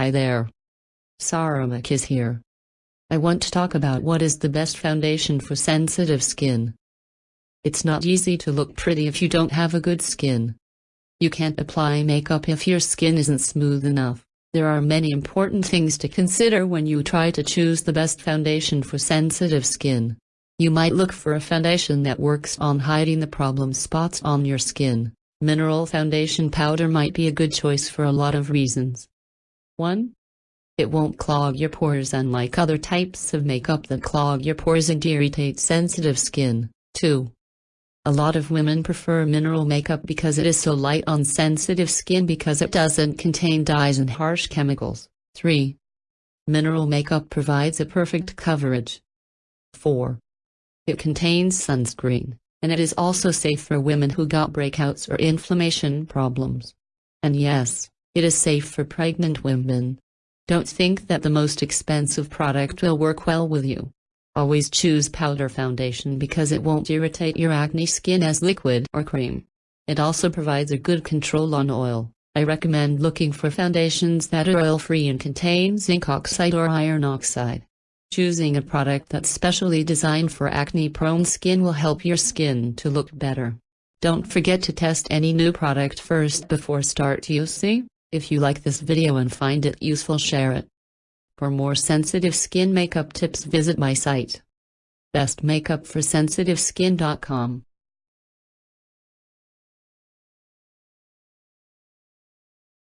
Hi there. Saramak is here. I want to talk about what is the best foundation for sensitive skin. It's not easy to look pretty if you don't have a good skin. You can't apply makeup if your skin isn't smooth enough. There are many important things to consider when you try to choose the best foundation for sensitive skin. You might look for a foundation that works on hiding the problem spots on your skin. Mineral foundation powder might be a good choice for a lot of reasons. 1. It won't clog your pores unlike other types of makeup that clog your pores and irritate sensitive skin. 2. A lot of women prefer mineral makeup because it is so light on sensitive skin because it doesn't contain dyes and harsh chemicals. 3. Mineral makeup provides a perfect coverage. 4. It contains sunscreen, and it is also safe for women who got breakouts or inflammation problems. And yes, it is safe for pregnant women. Don't think that the most expensive product will work well with you. Always choose powder foundation because it won't irritate your acne skin as liquid or cream. It also provides a good control on oil. I recommend looking for foundations that are oil-free and contain zinc oxide or iron oxide. Choosing a product that's specially designed for acne-prone skin will help your skin to look better. Don't forget to test any new product first before start using. If you like this video and find it useful share it. For more sensitive skin makeup tips visit my site. bestmakeupforsensitiveskin.com